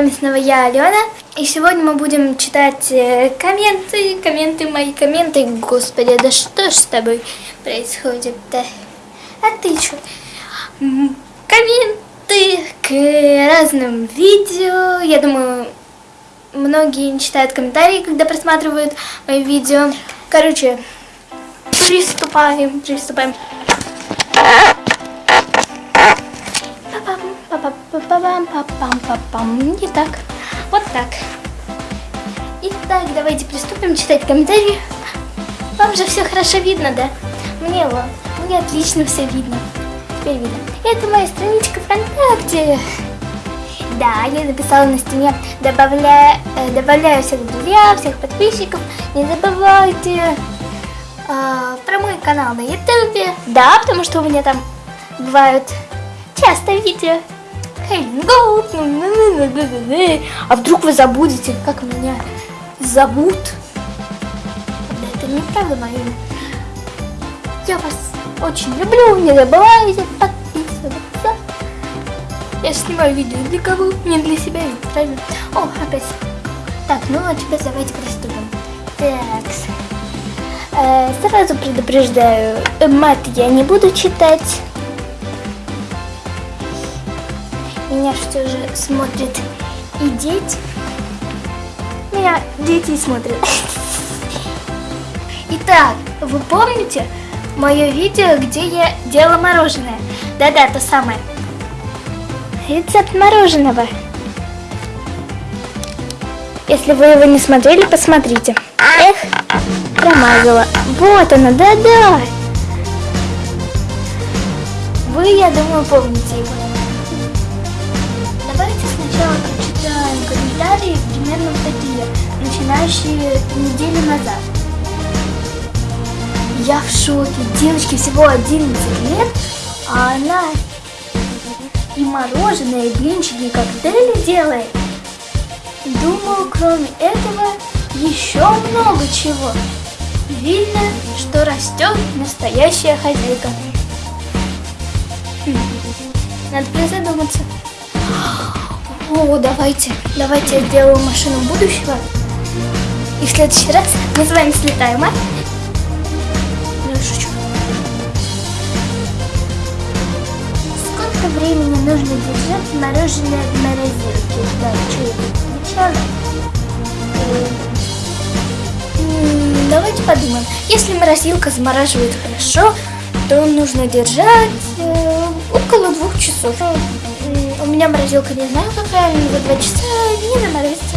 вами снова я, Алена. И сегодня мы будем читать э, комменты, комменты, мои комменты. Господи, да что ж с тобой происходит-то? А ты что? Комменты к разным видео. Я думаю, многие не читают комментарии, когда просматривают мои видео. Короче, приступаем, приступаем. Пам-пам-пам-пам-пам. Не так. Вот так. Итак, давайте приступим читать комментарии. Вам же все хорошо видно, да? Мне вот, мне отлично все видно. Теперь видно. Это моя страничка ВКонтакте. Да, я написала на стене, добавляю, э, добавляю всех друзья, всех подписчиков. Не забывайте э, про мой канал на ютубе. Да, потому что у меня там бывают часто видео. А вдруг вы забудете, как меня зовут? Это неправда мое имя. Я вас очень люблю, не забывайте подписываться. Я снимаю видео для кого? Не для себя, ведь правильно? О, опять. Так, ну а теперь давайте приступим. Так. Э, сразу предупреждаю, мат я не буду читать. Меня что же смотрят и дети. Меня дети смотрят. Итак, вы помните мое видео, где я делала мороженое? Да-да, то самое. Рецепт мороженого. Если вы его не смотрели, посмотрите. Эх, промазала. Вот она, да-да. Вы, я думаю, помните его. Комментарии, примерно такие, начинающие неделю назад. Я в шоке. Девочке всего 11 лет, а она и мороженое, и блинчики, и коктейли делает. Думаю, кроме этого, еще много чего. Видно, что растет настоящая хозяйка. Хм. Надо призадуматься. О, давайте, давайте я сделаю машину будущего. И в следующий раз мы с вами слетаем, а? Ну, шучу. Сколько времени нужно держать мороженое в морозилке? Да, что. Давайте подумаем. Если морозилка замораживает хорошо, то нужно держать э, около двух часов. У меня морозилка не знаю, как правильно, за два часа не заморозится.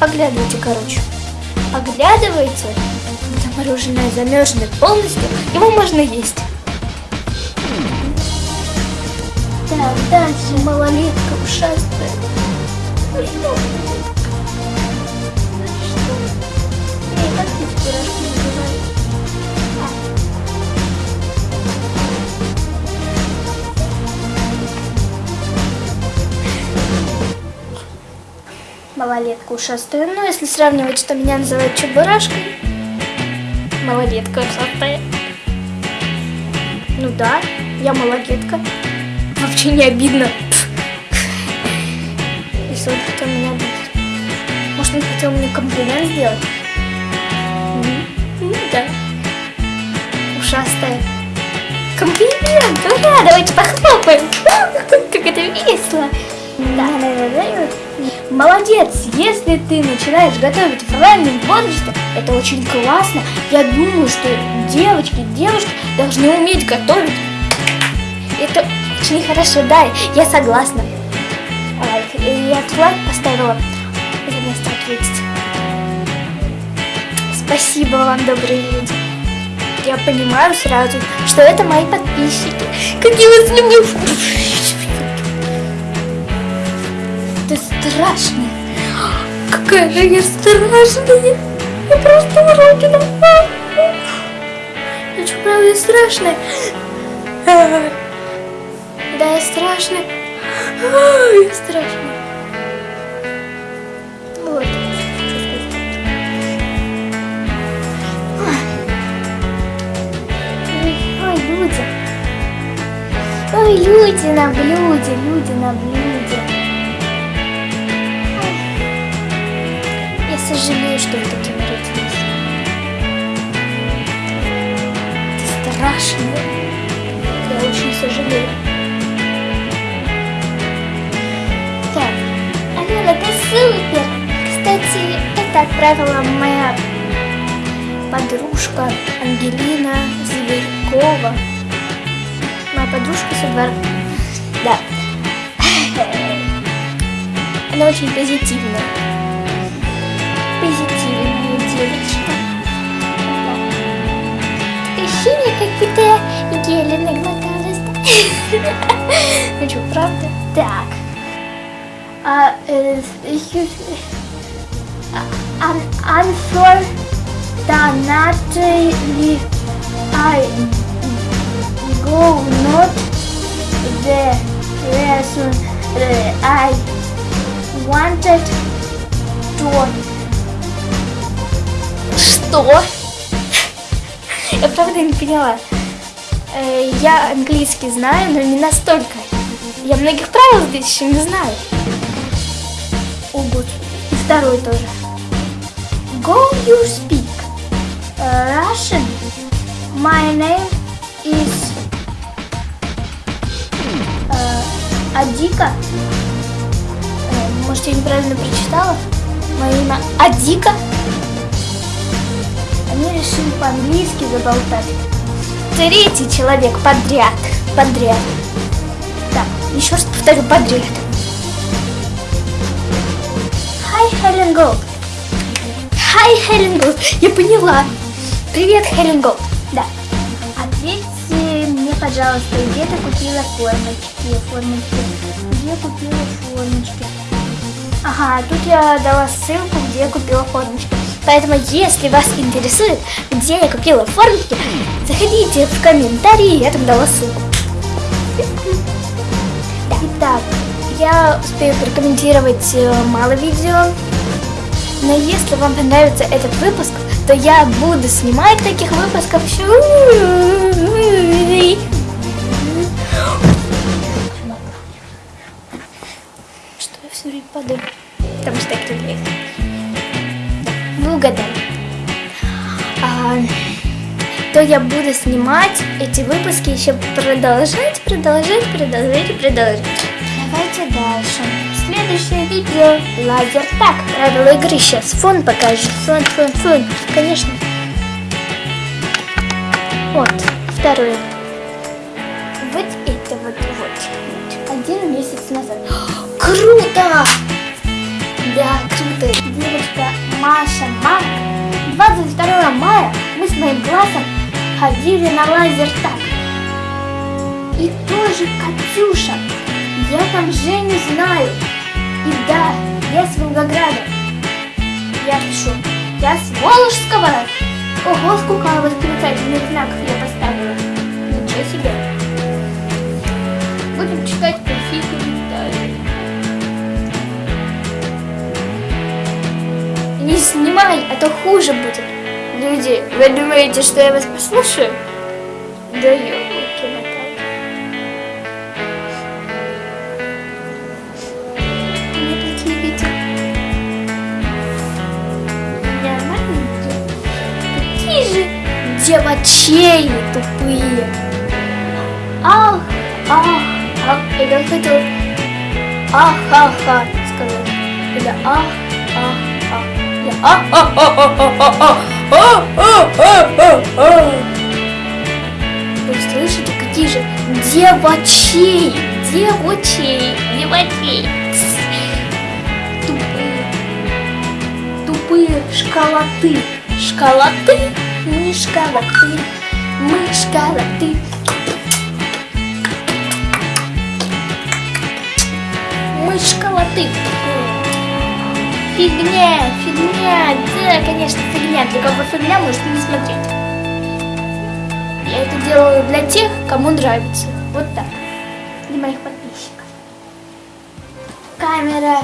Поглядывайте, короче. Поглядывайте. Это мороженое замерзнет полностью, его можно есть. Так, дальше малолетка ушастая. Ну. Эй, как эти малолетка ушастая. Ну, если сравнивать, что меня называют чебурашкой, малолетка ушастая. Ну да, я малолетка. Вообще не обидно. Если он хотел меня обидеть. Может, он хотел мне комплимент сделать? Ну да. Ушастая. Комплимент! Ура! Давайте похлопаем! Как это весело! Да, наверное, Молодец, если ты начинаешь готовить в раннем возрасте, это очень классно. Я думаю, что девочки, девушки должны уметь готовить. Это очень хорошо, да, я согласна. Я лайк поставила за место ответить. Спасибо вам, добрые люди. Я понимаю сразу, что это мои подписчики. Как я вас люблю. Ты страшная. Какая же я страшная. Я просто уродина. Я что, правда страшная? Да, я страшная. Я страшная. Вот. Ой, люди. Ой, люди на блюде, люди на блюде. Сожалею, что вы такими родились. Это страшно. Я очень сожалею. Так, Алена, ты супер! Кстати, это отправила моя подружка Ангелина Зверькова. Моя подружка со. Да. Она очень. Позитивная как будто я гели наглоталась. Ну что, правда? Так. А, э, Unfortunately, I go not the reason uh, I wanted to. Что? Я правда не поняла. Э, Я английский знаю, но не настолько. Я многих правил здесь еще не знаю. О, господи. И второй тоже. Go you speak Russian. My name is uh, Адика. Э, Может, я неправильно прочитала? Мое имя Адика. Они решили по-английски заболтать. Третий человек подряд. Подряд. Так, еще раз повторю подряд. Hi, Helen Gold. Hi, Helen Gold. Я поняла. Привет, Helen Gold. Да. Ответьте мне, пожалуйста, где ты купила формочки? Формочки. Где купила формочки? Ага, тут я дала ссылку, где купила формочки. Поэтому, если вас интересует, где я купила формочки, заходите в комментарии, я там дала ссылку. Итак, я успею прокомментировать э, мало видео, но если вам понравится этот выпуск, то я буду снимать таких выпусков еще. Что я все время падаю? Потому что я кривляюсь. Угадали. А, то я буду снимать эти выпуски еще продолжать, продолжать, продолжать продолжать. Давайте дальше. Следующее видео лазер так. Правила игры сейчас. Фон покажет. Фон, фон, фон. Конечно. Вот. Второе. Вот это вот, вот. Один месяц назад. Круто! Да, круто. Маша Марк. 22 мая мы с моим классом ходили на лазер так. И тоже Катюша. Я там Женю знаю. И да, я с Волгограда. Я пишу. Я с Волжского. Ого, сколько восклицательных знаков я поставила. Ничего себе. Будем читать какие комментарии. Не снимай, а то хуже будет. Люди, вы думаете, что я вас послушаю? Да ёлки моталки. У меня такие видео. Нормальные видео. Какие же девочей тупые. Ах, ах, ах. Или он хотел ах, ах, ах сказать. Или ах, ах, Вы слышите, какие же девочей, девочей, девочей. Тупые, тупые школоты, школоты, мы школоты, мы школоты. Мы школоты. Фигня, фигня, да, конечно, фигня. Для кого фигня, можете не смотреть. Я это делаю для тех, кому нравится. Вот так. Для моих подписчиков. Камера,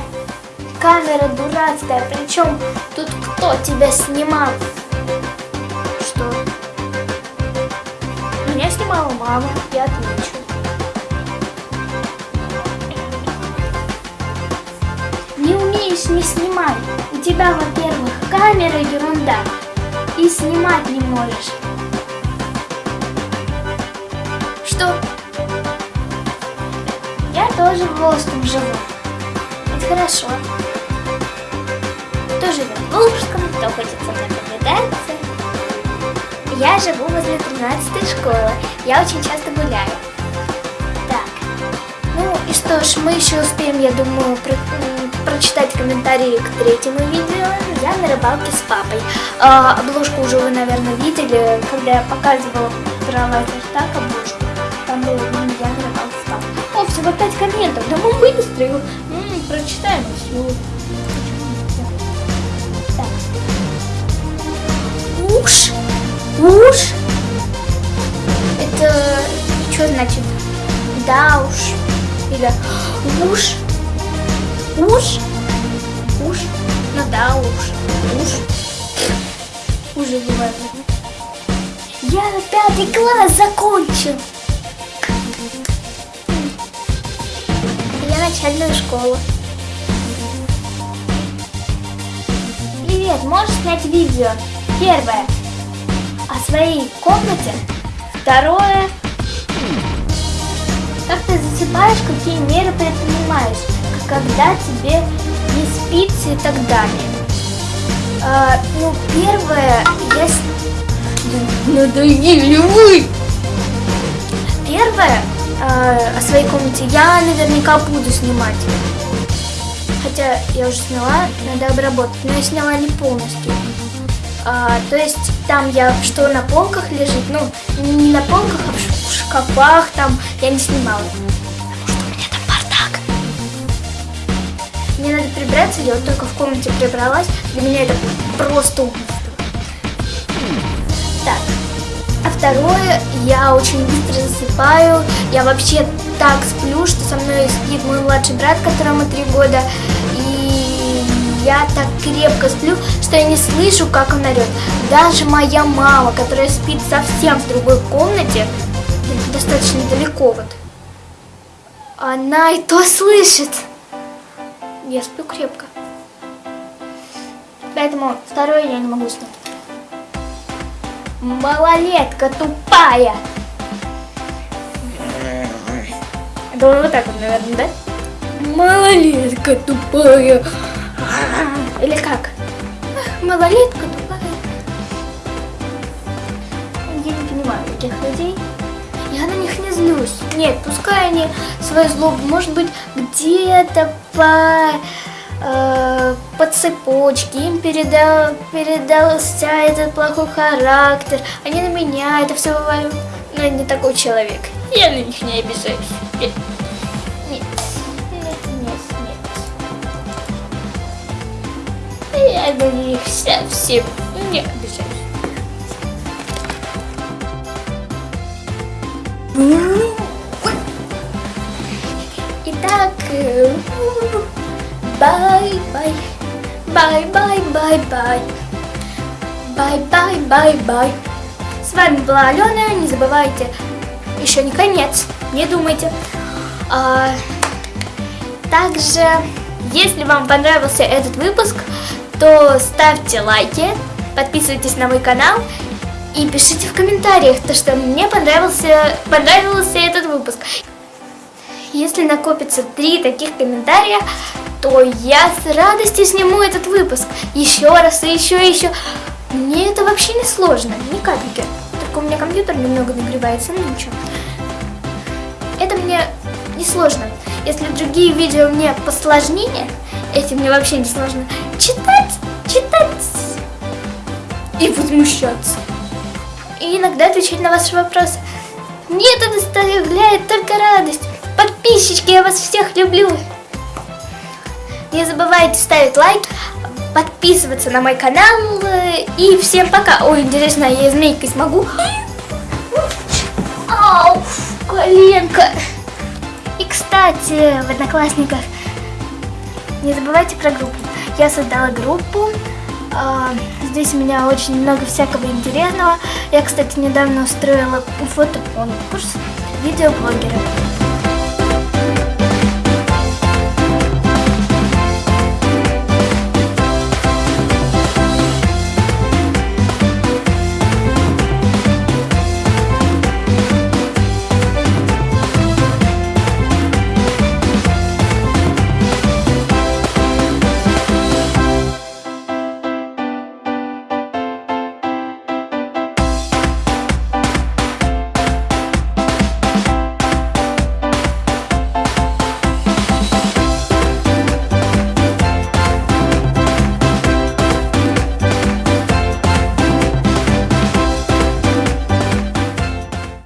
камера дурацкая. Причем тут кто тебя снимал? Что? Меня снимала мама, я отвечу. Умеешь, не снимай. У тебя, во-первых, камера ерунда. И снимать не можешь. Что? Я тоже в Волжском живу. Это хорошо. Кто живет в Волжском, кто хочет со мной повидаться. Я живу возле 13 школы. Я очень часто гуляю. Так. Ну и что ж, мы еще успеем, я думаю, про прочитать комментарии к третьему видео. Я на рыбалке с папой. А, обложку уже вы, наверное, видели, когда я показывала про лазертак обложку. Там было ну, я на рыбалке с папой. О, всего 5 комментов. Да мы быстро его м-м, прочитаем все. Уж. Уж. Это что значит? Да уж. Или уж. Уж? Уж? Ну да, уж. Уж. Уже бывает. Я пятый класс закончил. Я начальную школу. Привет, можешь снять видео? Первое. О своей комнате. Второе. Как ты засыпаешь, какие меры предпринимаешь? Когда тебе не спится и так далее. А, ну, первое, я... Надоели вы! Первое, а, о своей комнате я наверняка буду снимать. Хотя я уже сняла, надо обработать, но я сняла не полностью. А, то есть там я что на полках лежит, ну не на полках, а в шкафах там я не снимала. Мне надо прибраться, я вот только в комнате прибралась. Для меня это просто убийство. Так. А второе, я очень быстро засыпаю. Я вообще так сплю, что со мной спит мой младший брат, которому три года. И я так крепко сплю, что я не слышу, как он орет. Даже моя мама, которая спит совсем в другой комнате, достаточно далеко вот, она и то слышит. Я сплю крепко. Поэтому второе я не могу снять. Малолетка тупая. Думаю, вот так вот, наверное, да? Малолетка тупая. Или как? Малолетка тупая. Я не понимаю этих людей. Я на них не злюсь. Нет, пускай они свою злобу, может быть, где-то по, э, по цепочке им передал, передался этот плохой характер. Они на меня это все вываливают. Но я не такой человек. Я на них не обижаюсь. Нет, нет, нет, нет. Я на них совсем не Итак, bye-bye, bye-bye-bye-bye, bye-bye-bye-bye. С вами была Алена, не забывайте, еще не конец, не думайте. А, также, если вам понравился этот выпуск, то ставьте лайки, подписывайтесь на мой канал и пишите в комментариях, то что мне понравился, понравился этот выпуск. Если накопится три таких комментария, то я с радостью сниму этот выпуск еще раз и еще и еще. Мне это вообще не сложно, ни капельки. Только у меня компьютер немного нагревается, ну ничего. Это мне не сложно. Если другие видео мне посложнее, эти мне вообще не сложно. Читать, читать и возмущаться и иногда отвечать на ваши вопросы. Мне это доставляет только радость. Подписчики, я вас всех люблю. Не забывайте ставить лайк, подписываться на мой канал. И всем пока. Ой, интересно, я змейкой смогу? Ау, коленка. И, кстати, в Одноклассниках не забывайте про группу. Я создала группу здесь у меня очень много всякого интересного. Я, кстати, недавно устроила фотоконкурс видеоблогера.